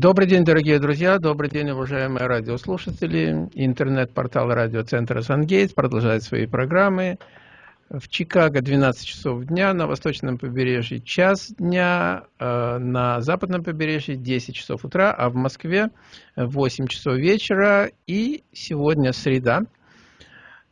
Добрый день, дорогие друзья, добрый день, уважаемые радиослушатели. Интернет-портал радиоцентра «Сангейтс» продолжает свои программы. В Чикаго 12 часов дня, на восточном побережье час дня, э, на западном побережье 10 часов утра, а в Москве 8 часов вечера. И сегодня среда.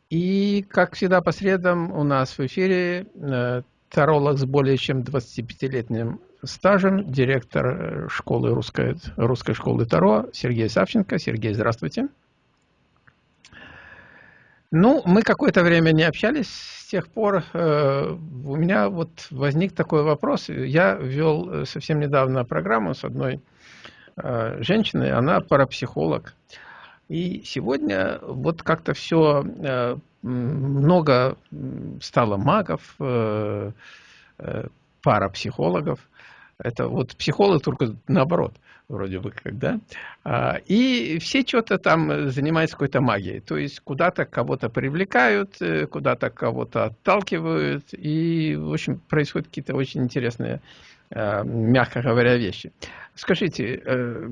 И, как всегда, по средам у нас в эфире э, таролог с более чем 25-летним стажем, директор э, школы русской, русской школы Таро Сергей Савченко. Сергей, здравствуйте. Ну, мы какое-то время не общались, с тех пор э, у меня вот возник такой вопрос. Я вел э, совсем недавно программу с одной э, женщиной, она парапсихолог. И сегодня вот как-то все, э, много стало магов, э, э, парапсихологов. Это вот психолог только наоборот, вроде бы как, да? А, и все что-то там занимаются какой-то магией. То есть куда-то кого-то привлекают, э, куда-то кого-то отталкивают. И, в общем, происходят какие-то очень интересные, мягко говоря, вещи. Скажите, э,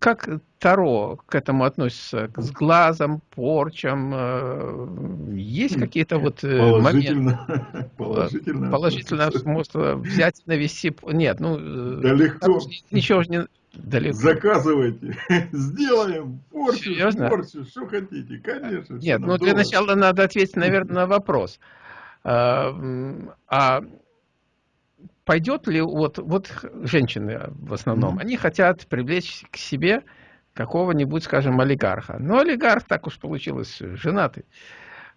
как Таро к этому относится? С глазом, порчам? Э, есть какие-то вот положительно, моменты? Положительно. Положительно смысл взять, навести... Нет, ну... Да легко. Ничего же не... Далеко. Заказывайте, сделаем порчу, Серьезно? порчу, что хотите, конечно. Нет, ну для начала надо ответить, наверное, на вопрос. А, а пойдет ли, вот, вот женщины в основном, mm -hmm. они хотят привлечь к себе какого-нибудь, скажем, олигарха. Но олигарх, так уж получилось, женатый.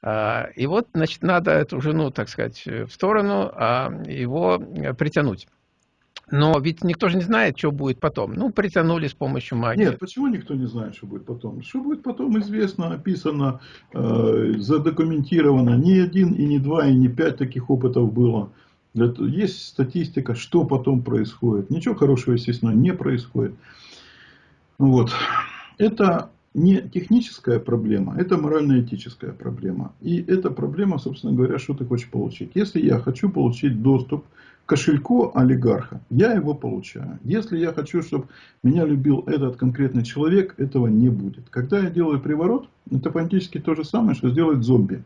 А, и вот, значит, надо эту жену, так сказать, в сторону, а его притянуть. Но ведь никто же не знает, что будет потом. Ну, притянули с помощью магии. Нет, почему никто не знает, что будет потом? Что будет потом, известно, описано, э, задокументировано. Ни один, и не два, и не пять таких опытов было. Есть статистика, что потом происходит. Ничего хорошего, естественно, не происходит. Вот. Это не техническая проблема, это морально-этическая проблема. И эта проблема, собственно говоря, что ты хочешь получить. Если я хочу получить доступ к кошельку олигарха, я его получаю. Если я хочу, чтобы меня любил этот конкретный человек, этого не будет. Когда я делаю приворот, это фактически то же самое, что сделать зомби.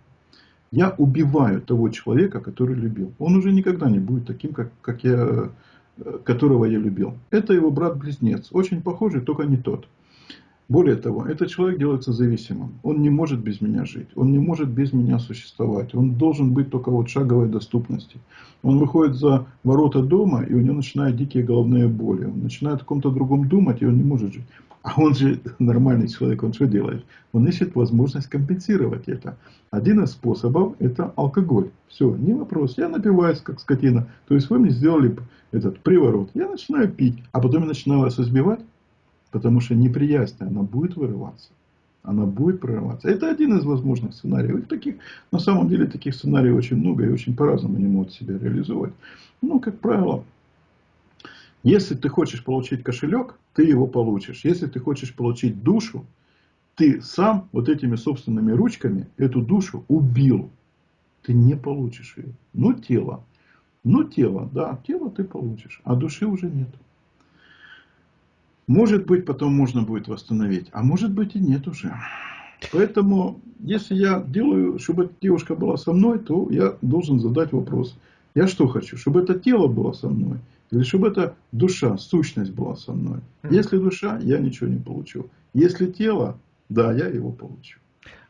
Я убиваю того человека, который любил. Он уже никогда не будет таким, как, как я, э, которого я любил. Это его брат-близнец. Очень похожий, только не тот. Более того, этот человек делается зависимым. Он не может без меня жить. Он не может без меня существовать. Он должен быть только вот шаговой доступности. Он выходит за ворота дома, и у него начинают дикие головные боли. Он начинает о ком-то другом думать, и он не может жить. А он же нормальный человек, он что делает? Он ищет возможность компенсировать это. Один из способов это алкоголь. Все, не вопрос. Я напиваюсь, как скотина. То есть вы мне сделали этот приворот. Я начинаю пить, а потом я начинаю вас избивать, потому что неприязнь, она будет вырываться. Она будет прорываться. Это один из возможных сценариев. И таких, на самом деле таких сценариев очень много и очень по-разному они могут себя реализовать. Ну, как правило, если ты хочешь получить кошелек, ты его получишь. Если ты хочешь получить душу, ты сам вот этими собственными ручками эту душу убил. Ты не получишь ее. Ну, тело. Ну, тело, да, тело ты получишь, а души уже нет. Может быть, потом можно будет восстановить, а может быть и нет уже. Поэтому, если я делаю, чтобы эта девушка была со мной, то я должен задать вопрос. Я что хочу? Чтобы это тело было со мной? Или чтобы эта душа, сущность была со мной. Если душа, я ничего не получу. Если тело, да, я его получу.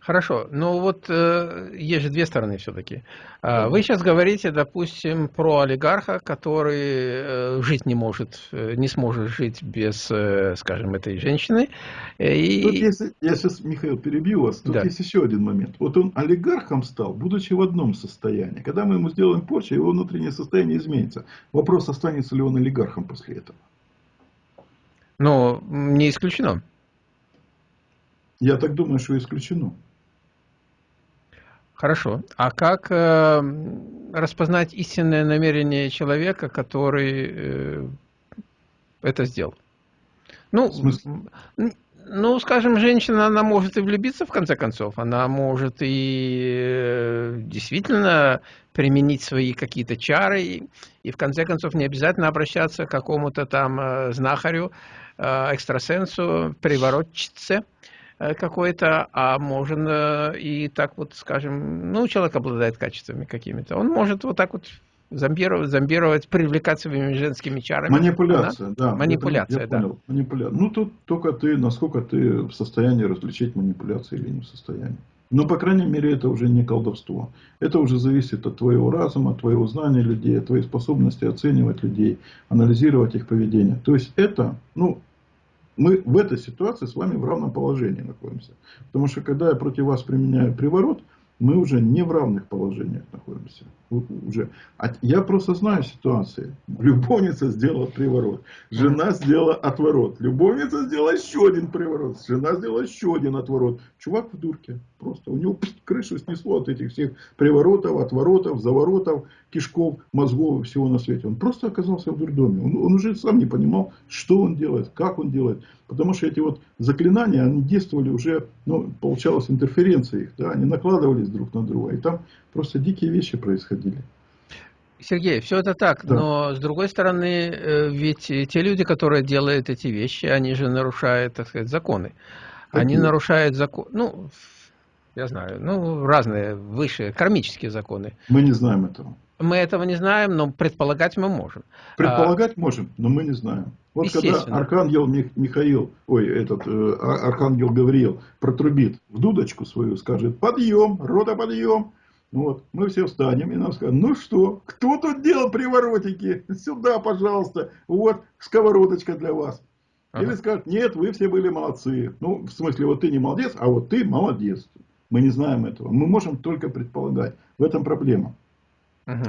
Хорошо, но вот э, есть же две стороны все-таки. Э, вы сейчас говорите, допустим, про олигарха, который э, жить не может, э, не сможет жить без, э, скажем, этой женщины. И... Тут если, я сейчас, Михаил, перебью вас, тут да. есть еще один момент. Вот он олигархом стал, будучи в одном состоянии. Когда мы ему сделаем порчу, его внутреннее состояние изменится. Вопрос, останется ли он олигархом после этого. Ну, не исключено. Я так думаю, что исключено. Хорошо. А как э, распознать истинное намерение человека, который э, это сделал? Ну, Ну, скажем, женщина, она может и влюбиться, в конце концов. Она может и э, действительно применить свои какие-то чары. И, в конце концов, не обязательно обращаться к какому-то там э, знахарю, э, экстрасенсу, приворотчице какой-то, а можно и так вот, скажем, ну, человек обладает качествами какими-то. Он может вот так вот зомбировать, зомбировать, привлекать своими женскими чарами. Манипуляция, Она? да. Манипуляция, я, да. Понял. Манипуляция. Ну, тут только ты, насколько ты в состоянии различить манипуляции или не в состоянии. Но, по крайней мере, это уже не колдовство. Это уже зависит от твоего разума, от твоего знания людей, от твоей способности оценивать людей, анализировать их поведение. То есть, это, ну, мы в этой ситуации с вами в равном положении находимся. Потому что, когда я против вас применяю приворот, мы уже не в равных положениях находимся. Уже. А я просто знаю ситуации. Любовница сделала приворот. Жена сделала отворот. Любовница сделала еще один приворот. Жена сделала еще один отворот. Чувак в дурке. Просто у него крышу снесло от этих всех приворотов, отворотов, заворотов, кишков, мозгов и всего на свете. Он просто оказался в дурдоме. Он, он уже сам не понимал, что он делает, как он делает. Потому что эти вот заклинания, они действовали уже, ну, получалось интерференция их, да, они накладывались друг на друга. И там просто дикие вещи происходили. Сергей, все это так, да. но с другой стороны, э, ведь те люди, которые делают эти вещи, они же нарушают, так сказать, законы. Какие? Они нарушают закон, ну, я знаю, ну, разные высшие кармические законы. Мы не знаем этого. Мы этого не знаем, но предполагать мы можем. Предполагать а, можем, но мы не знаем. Вот когда Архангел Михаил, ой, этот э, Архангел Гавриил протрубит в дудочку свою, скажет, подъем, рота подъем. Вот, мы все встанем и нам скажут, ну что, кто тут делал приворотики? Сюда, пожалуйста, вот сковородочка для вас. Ага. Или скажут, нет, вы все были молодцы. Ну, в смысле, вот ты не молодец, а вот ты молодец. Мы не знаем этого. Мы можем только предполагать. В этом проблема. Угу.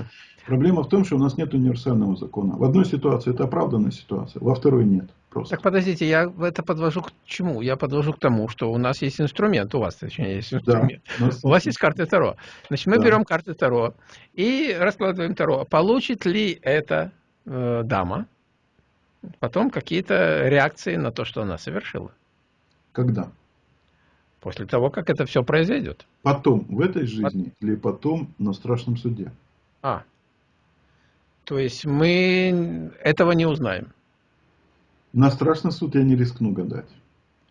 Проблема в том, что у нас нет универсального закона. В одной ситуации это оправданная ситуация, во второй нет. Просто. Так подождите, я это подвожу к чему? Я подвожу к тому, что у нас есть инструмент, у вас точнее есть инструмент. Да, у, у вас есть карты Таро. Значит, мы да. берем карты Таро и раскладываем Таро. Получит ли эта э, дама потом какие-то реакции на то, что она совершила? Когда? После того, как это все произойдет. Потом, в этой жизни От... или потом на страшном суде? А, то есть мы этого не узнаем. На страшный суд я не рискну гадать.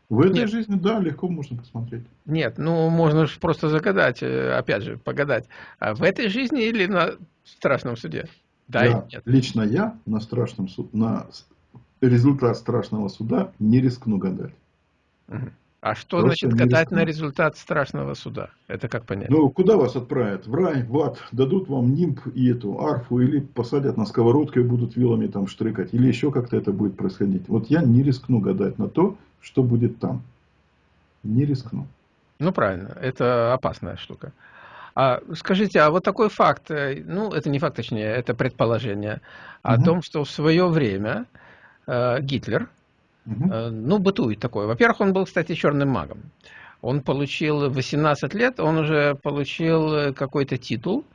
В этой Нет. жизни, да, легко можно посмотреть. Нет, ну можно же просто загадать, э, опять же, погадать. А в этой жизни или на страшном суде? Да, да нет. Лично я на страшном суде, на результат страшного суда не рискну гадать. Угу. А что Просто значит гадать на результат страшного суда? Это как понять? Ну, куда вас отправят? В рай, в ад? Дадут вам нимб и эту арфу? Или посадят на сковородку и будут вилами там штрыкать? Или еще как-то это будет происходить? Вот я не рискну гадать на то, что будет там. Не рискну. Ну, правильно. Это опасная штука. А скажите, а вот такой факт, э, ну, это не факт, точнее, это предположение, о угу. том, что в свое время э, Гитлер Угу. Ну, бытует такое. Во-первых, он был, кстати, черным магом. Он получил 18 лет, он уже получил э, какой-то титул,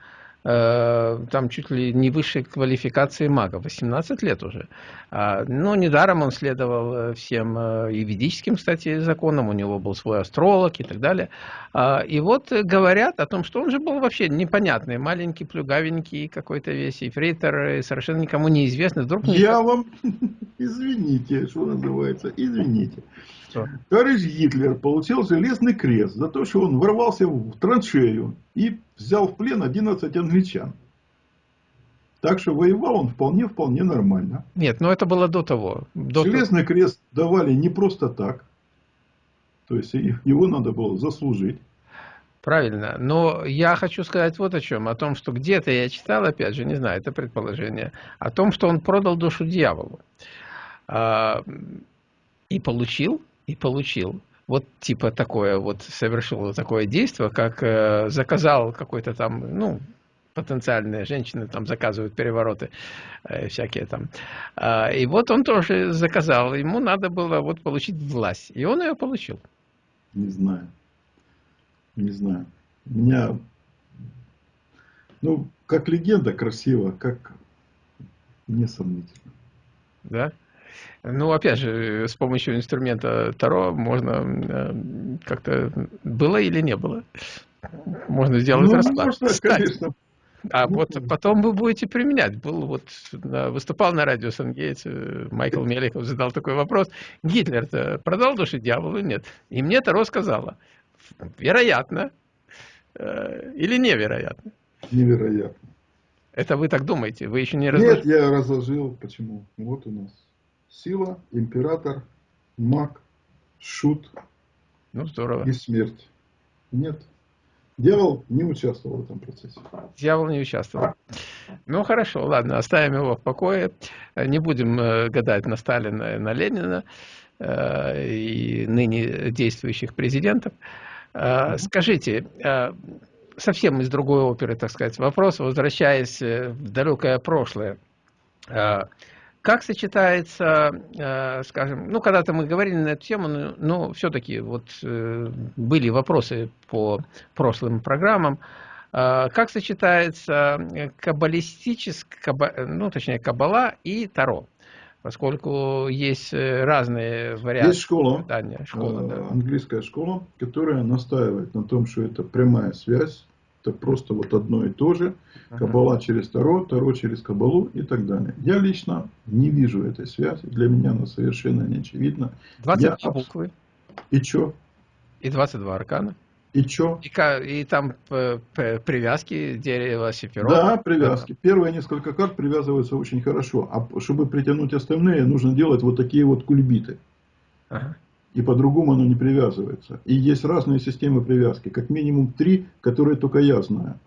там чуть ли не высшей квалификации мага, 18 лет уже. А, но недаром он следовал э, всем э, и ведическим, кстати, законам, у него был свой астролог и так далее. А, и вот говорят о том, что он же был вообще непонятный, маленький, плюгавенький какой-то весь, эфрейтор, совершенно никому неизвестный. Вдруг Я вам, извините, что называется, извините. Что? Товарищ Гитлер получил железный крест за то, что он ворвался в траншею и взял в плен 11 англичан. Так что воевал он вполне-вполне нормально. Нет, но это было до того. До Железный того. крест давали не просто так. То есть его надо было заслужить. Правильно. Но я хочу сказать вот о чем. О том, что где-то я читал, опять же, не знаю, это предположение, о том, что он продал душу дьяволу. А, и получил, и получил вот типа такое вот совершил такое действие, как э, заказал какой-то там, ну, потенциальные женщины там заказывают перевороты э, всякие там. А, и вот он тоже заказал, ему надо было вот получить власть, и он ее получил. Не знаю, не знаю. Меня, ну, как легенда красиво, как несомнительно. Да? Ну, опять же, с помощью инструмента Таро можно э, как-то было или не было. Можно сделать ну, расклад. Можно, конечно. А вот потом вы будете применять. Был вот выступал на радио Сангейтс, э, Майкл Меликов задал такой вопрос. Гитлер-то продал души дьяволу? Нет. И мне Таро сказала, вероятно э, или невероятно? Невероятно. Это вы так думаете? Вы еще не разложили? Нет, я разложил. Почему? Вот у нас сила, император, маг, шут ну, здорово. и смерть. Нет. Дьявол не участвовал в этом процессе. Дьявол не участвовал. Ну хорошо, ладно, оставим его в покое. Не будем э, гадать на Сталина и на Ленина э, и ныне действующих президентов. Э, скажите, совсем из другой оперы, так сказать, вопрос, возвращаясь в далекое прошлое. Как сочетается, э, скажем, ну, когда-то мы говорили на эту тему, но, но все-таки вот э, были вопросы по прошлым программам, э, как сочетается каббалистическая, ну, точнее, каббала и таро? Поскольку есть разные варианты. Есть школа, питания, школа да. английская школа, которая настаивает на том, что это прямая связь это просто вот одно и то же. Кабала через Таро, Таро через Кабалу и так далее. Я лично не вижу этой связи. Для меня она совершенно не очевидна. 22 Я... буквы. И что? И 22 аркана. И что? И, и там привязки дерева, сефирот. Да, привязки. Да. Первые несколько карт привязываются очень хорошо. А чтобы притянуть остальные, нужно делать вот такие вот кульбиты. Ага и по-другому оно не привязывается. И есть разные системы привязки, как минимум три, которые только я знаю.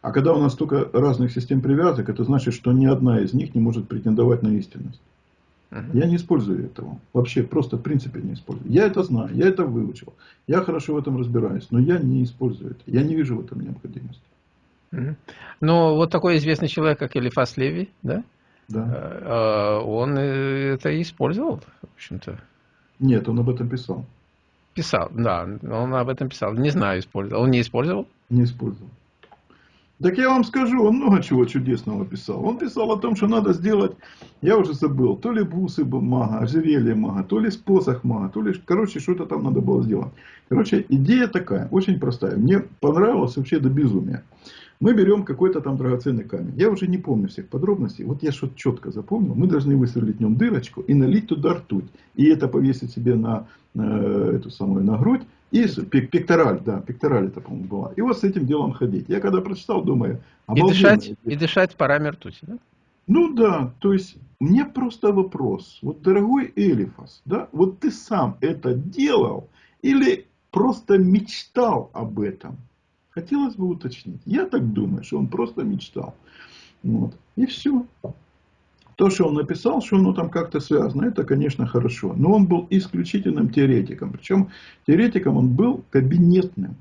А когда у нас столько разных систем привязок, это значит, что ни одна из них не может претендовать на истинность. Uh-huh. Я не использую этого. Вообще, просто в принципе не использую. Я это знаю, я это выучил. Я хорошо в этом разбираюсь, но я не использую это. Я не вижу в этом необходимости. Uh-huh. Но вот такой известный человек, как Элифас Леви, да? Да. Э, э, он это использовал, в общем-то. Нет, он об этом писал. Писал, да, он об этом писал. Не знаю, использовал. Он не использовал? Не использовал. Так я вам скажу, он много чего чудесного писал. Он писал о том, что надо сделать, я уже забыл, то ли бусы мага, ожерелье мага, то ли спосох мага, то ли, короче, что-то там надо было сделать. Короче, идея такая, очень простая. Мне понравилось вообще до безумия. Мы берем какой-то там драгоценный камень. Я уже не помню всех подробностей. Вот я что-то четко запомнил. Мы должны высверлить в нем дырочку и налить туда ртуть. И это повесить себе на э, эту самую на грудь. И пектораль, да, пектораль это, по-моему, была. И вот с этим делом ходить. Я когда прочитал, думаю, и дышать, и дышать парами ртути, да? Ну да, то есть, мне просто вопрос. Вот, дорогой Элифас, да, вот ты сам это делал или просто мечтал об этом? Хотелось бы уточнить. Я так думаю, что он просто мечтал. Вот. И все. То, что он написал, что оно там как-то связано, это, конечно, хорошо. Но он был исключительным теоретиком. Причем теоретиком он был кабинетным.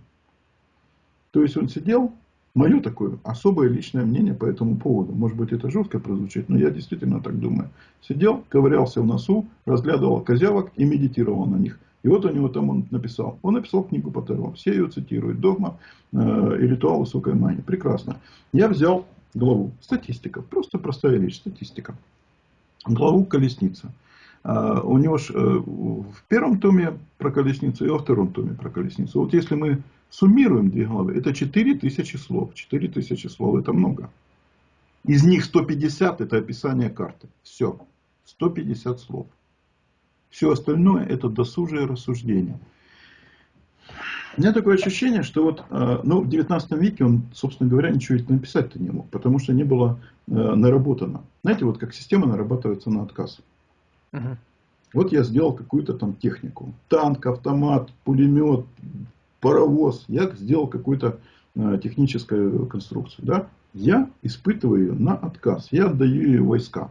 То есть он сидел, мое такое особое личное мнение по этому поводу. Может быть это жестко прозвучит, но я действительно так думаю. Сидел, ковырялся в носу, разглядывал козявок и медитировал на них. И вот у него там он написал. Он написал книгу по Таро. Все ее цитируют. Догма э, и ритуал высокой магии. Прекрасно. Я взял главу. Статистика. Просто простая вещь. Статистика. Главу колесница. Э, у него ж, э, в первом томе про колесницу и во втором томе про колесницу. Вот если мы суммируем две главы, это 4000 слов. 4000 слов это много. Из них 150 это описание карты. Все. 150 слов. Все остальное это досужие рассуждения. У меня такое ощущение, что вот, э, ну, в 19 веке он, собственно говоря, ничего написать-то не мог, потому что не было э, наработано. Знаете, вот как система нарабатывается на отказ. Угу. Вот я сделал какую-то там технику. Танк, автомат, пулемет, паровоз. Я сделал какую-то э, техническую конструкцию. Да? Я испытываю ее на отказ. Я отдаю ее войска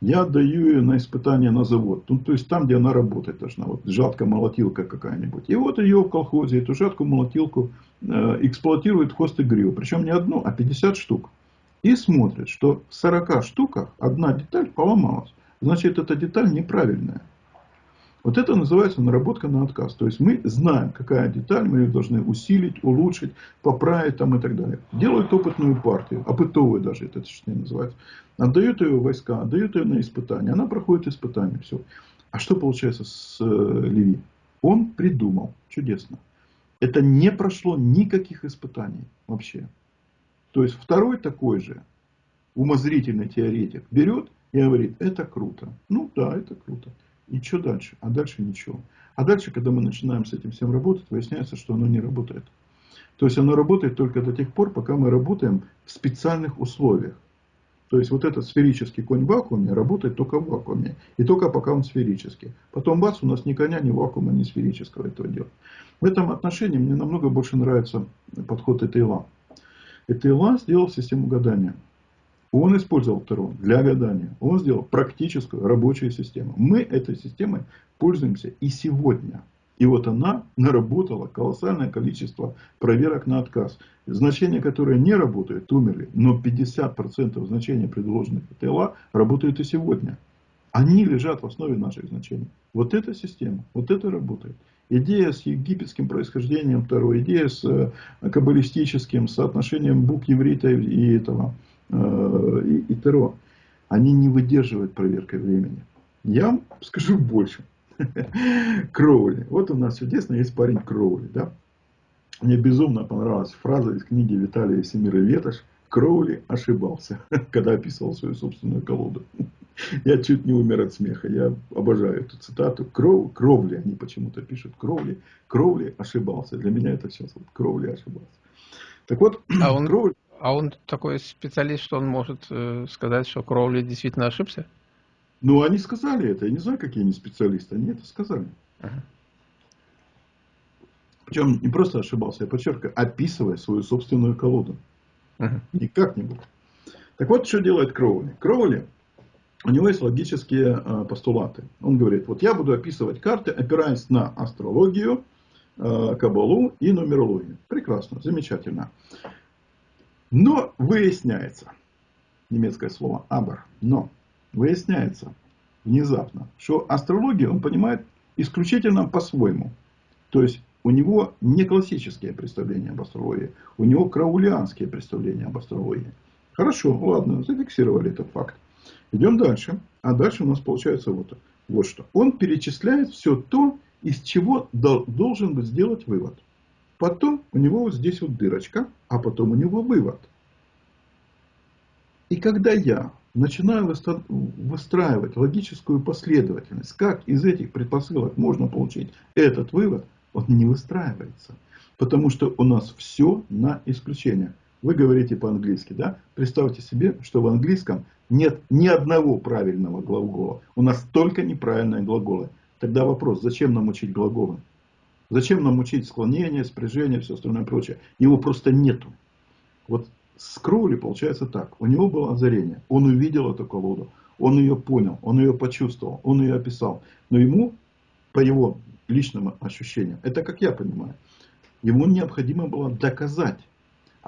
я отдаю ее на испытание на завод. Ну, то есть там, где она работать должна. Вот жатка-молотилка какая-нибудь. И вот ее в колхозе, эту жатку-молотилку э, эксплуатирует хост и грил. Причем не одну, а 50 штук. И смотрит, что в 40 штуках одна деталь поломалась. Значит, эта деталь неправильная. Вот это называется наработка на отказ. То есть мы знаем, какая деталь, мы ее должны усилить, улучшить, поправить там и так далее. Делают опытную партию, опытовую даже это точнее называется. Отдают ее войска, отдают ее на испытания. Она проходит испытания, все. А что получается с э, Леви? Он придумал, чудесно. Это не прошло никаких испытаний вообще. То есть второй такой же умозрительный теоретик берет и говорит, это круто. Ну да, это круто. И что дальше? А дальше ничего. А дальше, когда мы начинаем с этим всем работать, выясняется, что оно не работает. То есть оно работает только до тех пор, пока мы работаем в специальных условиях. То есть вот этот сферический конь в вакууме работает только в вакууме. И только пока он сферический. Потом бац, у нас ни коня, ни вакуума, ни сферического этого дела. В этом отношении мне намного больше нравится подход Этейла. Этейла сделал систему гадания. Он использовал Терон для гадания. Он сделал практическую рабочую систему. Мы этой системой пользуемся и сегодня. И вот она наработала колоссальное количество проверок на отказ. Значения, которые не работают, умерли. Но 50% значений, предложенных ТЛА, работают и сегодня. Они лежат в основе наших значений. Вот эта система, вот это работает. Идея с египетским происхождением второй, идея с э, каббалистическим соотношением букв еврита и этого и, и Теро, они не выдерживают проверкой времени. Я вам скажу больше. Кроули. Вот у нас чудесно есть парень Кроули. Да? Мне безумно понравилась фраза из книги Виталия Семира Ветош. Кроули ошибался, когда описывал свою собственную колоду. Я чуть не умер от смеха. Я обожаю эту цитату. Кров, кровли, они почему-то пишут. Кровли. Кровли ошибался. Для меня это сейчас вот Кровли ошибался. Так вот, а он, Кроули... А он такой специалист, что он может э, сказать, что Кроули действительно ошибся? Ну, они сказали это. Я не знаю, какие они специалисты. Они это сказали. Ага. Причем не просто ошибался, я подчеркиваю, описывая свою собственную колоду. Ага. Не как-нибудь. Так вот, что делает Кроули. Кроули, у него есть логические э, постулаты. Он говорит, вот я буду описывать карты, опираясь на астрологию, э, кабалу и нумерологию. Прекрасно, замечательно. Но выясняется, немецкое слово «абер», но выясняется внезапно, что астрологию он понимает исключительно по-своему. То есть у него не классические представления об астрологии, у него краулианские представления об астрологии. Хорошо, ладно, зафиксировали этот факт. Идем дальше. А дальше у нас получается вот, вот что. Он перечисляет все то, из чего должен быть сделать вывод. Потом у него вот здесь вот дырочка, а потом у него вывод. И когда я начинаю выстраивать логическую последовательность, как из этих предпосылок можно получить этот вывод, он не выстраивается. Потому что у нас все на исключение. Вы говорите по-английски, да? Представьте себе, что в английском нет ни одного правильного глагола. У нас только неправильные глаголы. Тогда вопрос, зачем нам учить глаголы? Зачем нам учить склонение, спряжение, все остальное прочее? Его просто нету. Вот с Кроули получается так. У него было озарение. Он увидел эту колоду. Он ее понял. Он ее почувствовал. Он ее описал. Но ему, по его личным ощущениям, это как я понимаю, ему необходимо было доказать,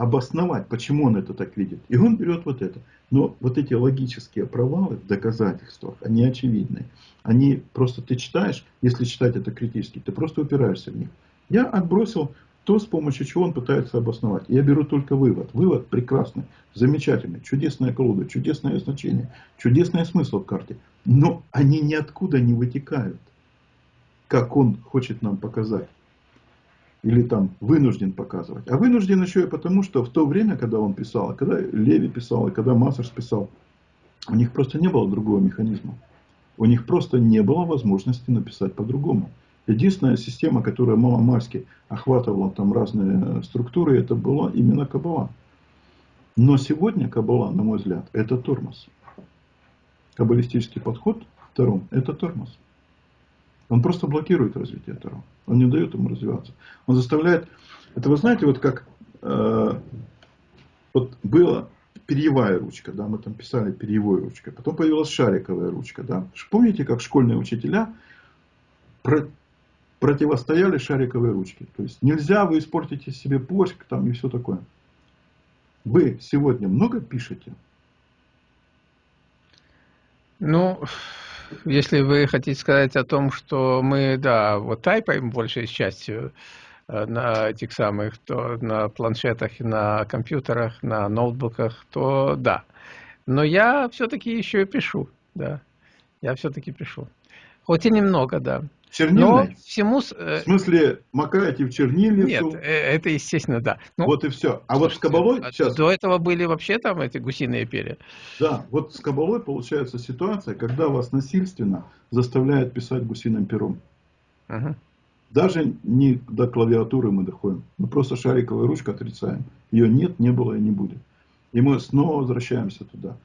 обосновать, почему он это так видит. И он берет вот это. Но вот эти логические провалы в доказательствах, они очевидны. Они просто ты читаешь, если читать это критически, ты просто упираешься в них. Я отбросил то, с помощью чего он пытается обосновать. Я беру только вывод. Вывод прекрасный, замечательный, чудесная колода, чудесное значение, чудесный смысл в карте. Но они ниоткуда не вытекают, как он хочет нам показать или там вынужден показывать. А вынужден еще и потому, что в то время, когда он писал, когда Леви писал, и когда Массерс писал, у них просто не было другого механизма. У них просто не было возможности написать по-другому. Единственная система, которая маломальски охватывала там разные структуры, это была именно Кабала. Но сегодня Кабала, на мой взгляд, это тормоз. Каббалистический подход втором – это тормоз. Он просто блокирует развитие Таро. Он не дает ему развиваться. Он заставляет... Это вы знаете, вот как... Э, вот была перьевая ручка, да, мы там писали перьевой ручкой. Потом появилась шариковая ручка, да. Помните, как школьные учителя про, противостояли шариковой ручке? То есть нельзя, вы испортите себе почек там и все такое. Вы сегодня много пишете? Ну, если вы хотите сказать о том, что мы, да, вот тайпаем большей частью э, на этих самых, то на планшетах, на компьютерах, на ноутбуках, то да. Но я все-таки еще пишу, да. Я все-таки пишу. Хоть и немного, да. Чернильный? Но всему... Э, в смысле, макаете в чернильницу? Нет, э, это естественно, да. Ну, вот и все. А слушайте, вот с кабалой а сейчас... До этого были вообще там эти гусиные перья. Да, вот с кабалой получается ситуация, когда вас насильственно заставляют писать гусиным пером. Угу. Даже не до клавиатуры мы доходим. Мы просто шариковой ручкой отрицаем. Ее нет, не было и не будет. И мы снова возвращаемся туда.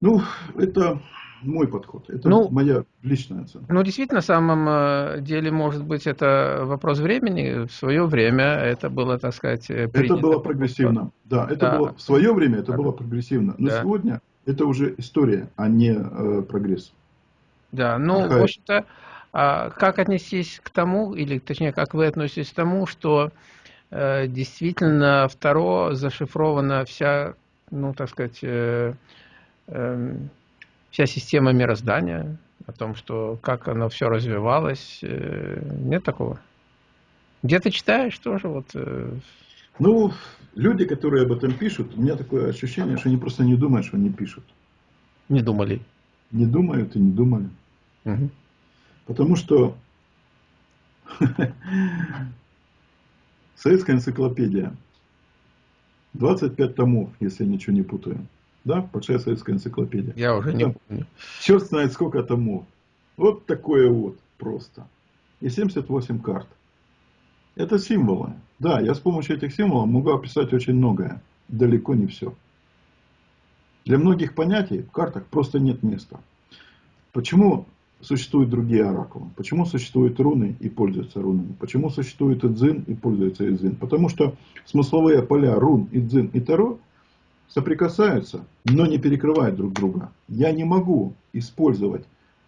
Ну, это мой подход. Это ну, моя личная оценка. Ну, действительно, на самом э, деле, может быть, это вопрос времени. В свое время это было, так сказать, э, принято. Это было прогрессивно. Да, это да. было в свое время это да. было прогрессивно. Но да. сегодня это уже история, а не э, прогресс. Да, ну, Хай. в общем-то, а как отнестись к тому, или точнее, как вы относитесь к тому, что э, действительно второ зашифрована вся, ну, так сказать, э, э, вся система мироздания, о том, что как оно все развивалось. Э, нет такого. Где ты читаешь тоже? Вот... Э, ну, люди, которые об этом пишут, у меня такое ощущение, что они просто не думают, что они пишут. Не думали. Не думают и не думали. Угу. Потому что советская энциклопедия, 25 томов, если я ничего не путаю. Да, большая советская энциклопедия. Я уже не помню. Черт знает сколько томов. Вот такое вот просто. И 78 карт. Это символы. Да, я с помощью этих символов могу описать очень многое. Далеко не все. Для многих понятий в картах просто нет места. Почему существуют другие оракулы? Почему существуют руны и пользуются рунами? Почему существует идзин и пользуется идзин? Потому что смысловые поля рун, идзин и таро соприкасаются, но не перекрывают друг друга. Я не могу использовать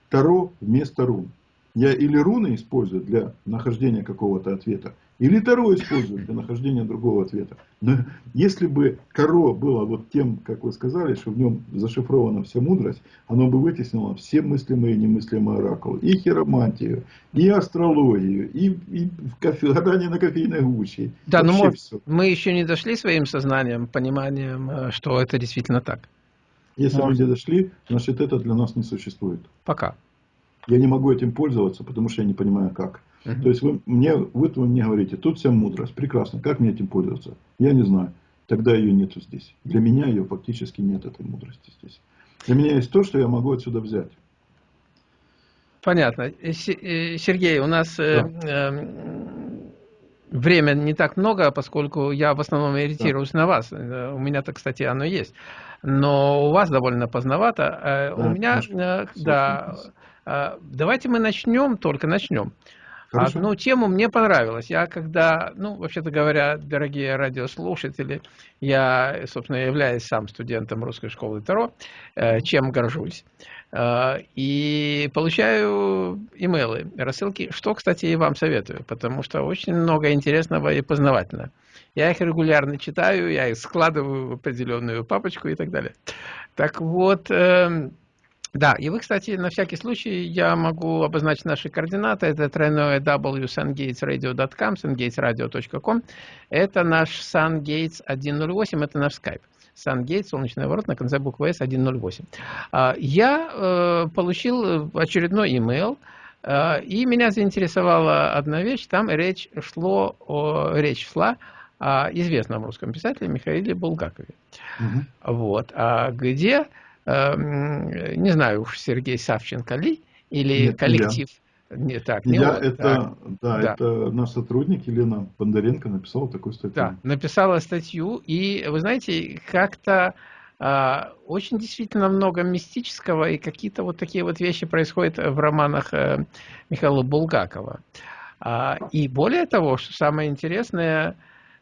Таро вместо рун. Я или руны использую для нахождения какого-то ответа, или Таро использую для нахождения другого ответа. Но если бы Таро было вот тем, как вы сказали, что в нем зашифрована вся мудрость, оно бы вытеснило все мыслимые и немыслимые оракулы. И хиромантию, и астрологию, и, и кофе, гадание на кофейной гуще. Да, но мы, мы еще не дошли своим сознанием, пониманием, э, что это действительно так. Если Может. люди дошли, значит это для нас не существует. Пока. Я не могу этим пользоваться, потому что я не понимаю как. То есть вы мне, вы, вы мне говорите, тут вся мудрость, прекрасно, как мне этим пользоваться? Я не знаю. Тогда ее нету здесь. Для меня ее фактически нет, этой мудрости здесь. Для меня есть то, что я могу отсюда взять. Понятно. Э, э, Сергей, у нас э, да. э, время не так много, поскольку я в основном ориентируюсь да. на вас. У меня-то, кстати, оно есть. Но у вас довольно поздновато. Да, у меня, да, давайте мы начнем, только начнем. Хорошо. Одну тему мне понравилось. Я когда, ну, вообще-то говоря, дорогие радиослушатели, я, собственно, являюсь сам студентом русской школы Таро, э, чем горжусь. Э, и получаю имейлы, рассылки, что, кстати, и вам советую, потому что очень много интересного и познавательного. Я их регулярно читаю, я их складываю в определенную папочку и так далее. Так вот, эм, да, и вы, кстати, на всякий случай, я могу обозначить наши координаты. Это тройное www.sungatesradio.com, sungatesradio.com. Это наш SunGates 108, это наш скайп. SunGates, солнечный ворот, на конце буквы S 108. А, я э, получил очередной email, э, и меня заинтересовала одна вещь. Там речь, шло о, речь шла о известном русском писателе Михаиле Булгакове. Угу. Вот. А где не знаю уж Сергей Савченко ли, или Нет, коллектив. Я. Не так, не я, он, это, так. Да, да, это наш сотрудник Елена Бондаренко написала такую статью. Да, написала статью, и вы знаете, как-то а, очень действительно много мистического, и какие-то вот такие вот вещи происходят в романах а, Михаила Булгакова. А, и более того, что самое интересное, Э,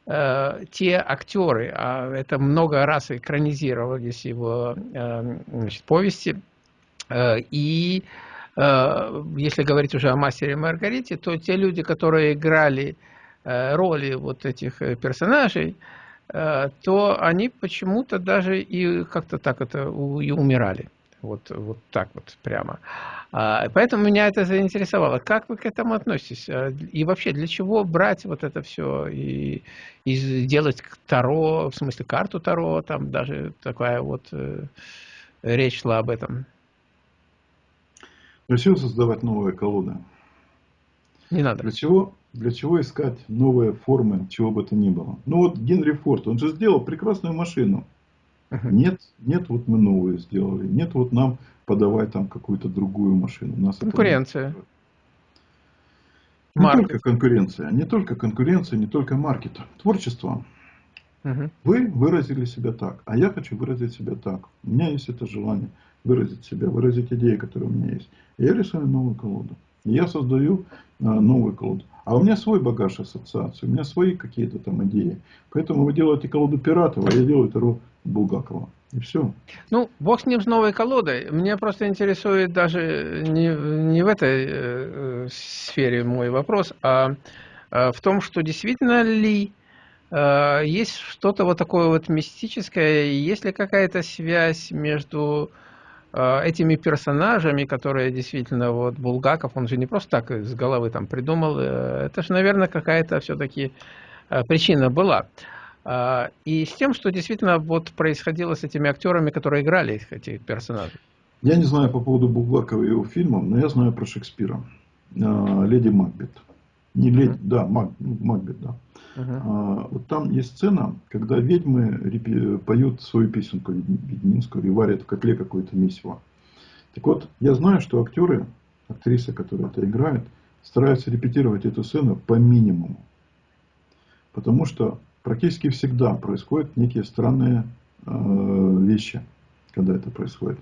те актеры, а это много раз экранизировались его э, значит, повести, э, и если говорить уже о мастере Маргарите, то те люди, которые играли роли вот этих персонажей, то они почему-то даже и как-то так это и умирали. Вот, вот так вот прямо. Поэтому меня это заинтересовало. Как вы к этому относитесь? А, и вообще, для чего брать вот это все и, и делать Таро, в смысле карту Таро, там даже такая вот э, речь шла об этом. Для чего создавать новые колоды? Не надо. Для чего, для чего искать новые формы, чего бы то ни было? Ну вот Генри Форд, он же сделал прекрасную машину. Нет, нет, вот мы новые сделали. Нет, вот нам подавай там какую-то другую машину. У нас Конкуренция. Не маркет. только конкуренция, не только конкуренция, не только маркет. Творчество. Угу. Вы выразили себя так, а я хочу выразить себя так. У меня есть это желание выразить себя, выразить идеи, которые у меня есть. я рисую новую колоду. я создаю а, новую колоду. А у меня свой багаж ассоциаций, у меня свои какие-то там идеи. Поэтому вы делаете колоду Пиратова, а я делаю Таро Булгакова. И все. Ну, бог с ним с новой колодой. Мне просто интересует даже не, не в этой э, сфере мой вопрос, а э, в том, что действительно ли э, есть что-то вот такое вот мистическое, есть ли какая-то связь между этими персонажами, которые действительно, вот Булгаков, он же не просто так из головы там придумал, э, это же, наверное, какая-то все-таки э, причина была. А, и с тем, что действительно вот происходило с этими актерами, которые играли этих персонажей. Я не знаю по поводу Булгакова и его фильмов, но я знаю про Шекспира. А, Леди Макбет. Не леди, да, Мак, Макбет, да. Uh-huh. Вот там есть сцена, когда ведьмы поют свою песенку ведьминскую и варят в котле какое-то месиво. Так вот, я знаю, что актеры, актрисы, которые это играют, стараются репетировать эту сцену по минимуму. Потому что практически всегда происходят некие странные э, вещи, когда это происходит.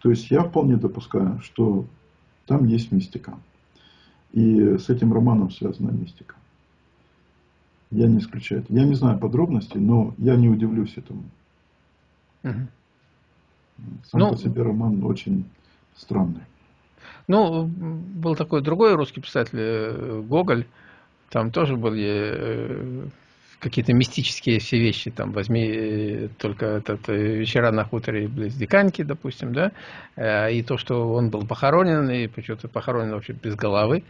То есть я вполне допускаю, что там есть мистика. И с этим романом связана мистика. Я не исключаю это. Я не знаю подробностей, но я не удивлюсь этому. Угу. Сам ну, по себе роман очень странный. Ну, был такой другой русский писатель, э, Гоголь. Там тоже были э, какие-то мистические все вещи, там, возьми э, только этот вечера на хуторе близ Диканьки, допустим, да, и то, что он был похоронен, и почему-то похоронен вообще без головы,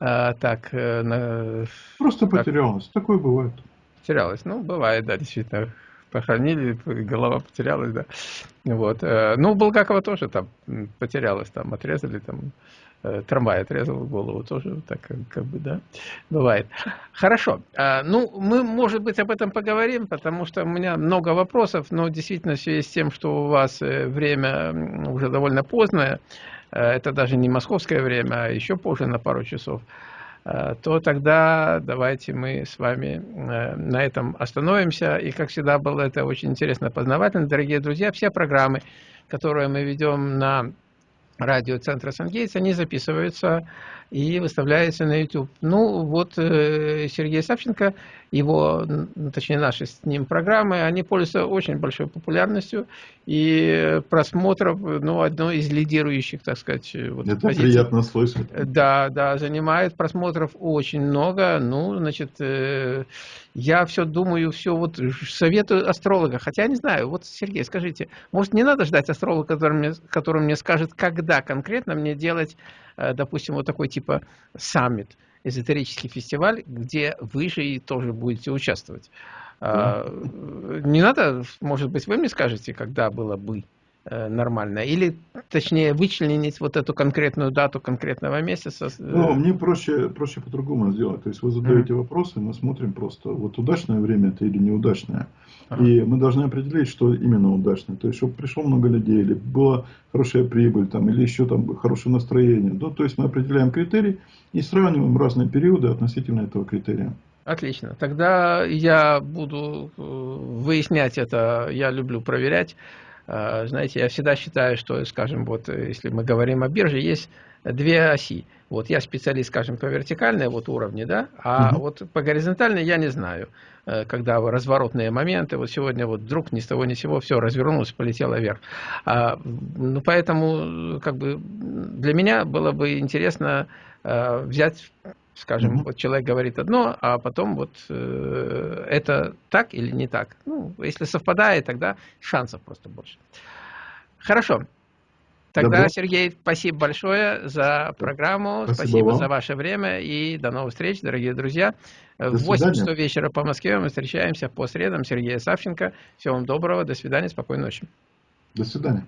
а, так... На, Просто так, потерялось, такое бывает. Потерялось, ну, бывает, да, действительно, похоронили, голова потерялась, да, вот, ну, у Булгакова тоже там потерялась, там, отрезали, там, Э, трамвай отрезал голову, тоже так как бы, да, бывает. Хорошо, а, ну, мы, может быть, об этом поговорим, потому что у меня много вопросов, но действительно в связи с тем, что у вас э, время уже довольно поздное, э, это даже не московское время, а еще позже на пару часов, то тогда давайте мы с вами на этом остановимся. И, как всегда, было это очень интересно, познавательно. Дорогие друзья, все программы, которые мы ведем на радиоцентра Сангейтс, они записываются и выставляются на YouTube. Ну, вот э, Сергей Савченко, его, точнее наши с ним программы, они пользуются очень большой популярностью и просмотров, ну, одной из лидирующих, так сказать. Вот, Это позиций. приятно слышать. Да, да, занимает просмотров очень много. Ну, значит, э, я все думаю, все вот советую астролога. Хотя не знаю, вот, Сергей, скажите, может, не надо ждать астролога, который мне, который мне скажет, когда конкретно мне делать, э, допустим, вот такой типа саммит, эзотерический фестиваль, где вы же и тоже будете участвовать. Mm. Не надо, может быть, вы мне скажете, когда было бы? Э, нормально? Или, точнее, вычленить вот эту конкретную дату конкретного месяца? Ну, мне проще, проще по-другому сделать. То есть вы задаете mm -hmm. вопросы, мы смотрим просто, вот удачное время это или неудачное. Ага. И мы должны определить, что именно удачное. То есть, чтобы пришло много людей, или была хорошая прибыль, там, или еще там хорошее настроение. Ну, то есть, мы определяем критерий и сравниваем разные периоды относительно этого критерия. Отлично. Тогда я буду э, выяснять это, я люблю проверять. А, знаете, я всегда считаю, что, скажем, вот если мы говорим о бирже, есть две оси. Вот я специалист, скажем, по вертикальной вот уровне, да, а угу. вот по горизонтальной я не знаю, э, когда разворотные моменты, вот сегодня вот вдруг ни с того ни с сего все развернулось, полетело вверх. А, ну, поэтому, как бы, для меня было бы интересно а, взять Скажем, mm вот человек говорит одно, а потом вот э, это так или не так. Ну, если совпадает, тогда шансов просто больше. Хорошо. Тогда, Добро. Сергей, спасибо большое за программу, Спасибо спасибо, вам. за ваше время и до новых встреч, дорогие друзья. До в 8 свидания. часов вечера по Москве мы встречаемся по средам. Сергея Савченко. Всего вам доброго, до свидания, спокойной ночи. До свидания.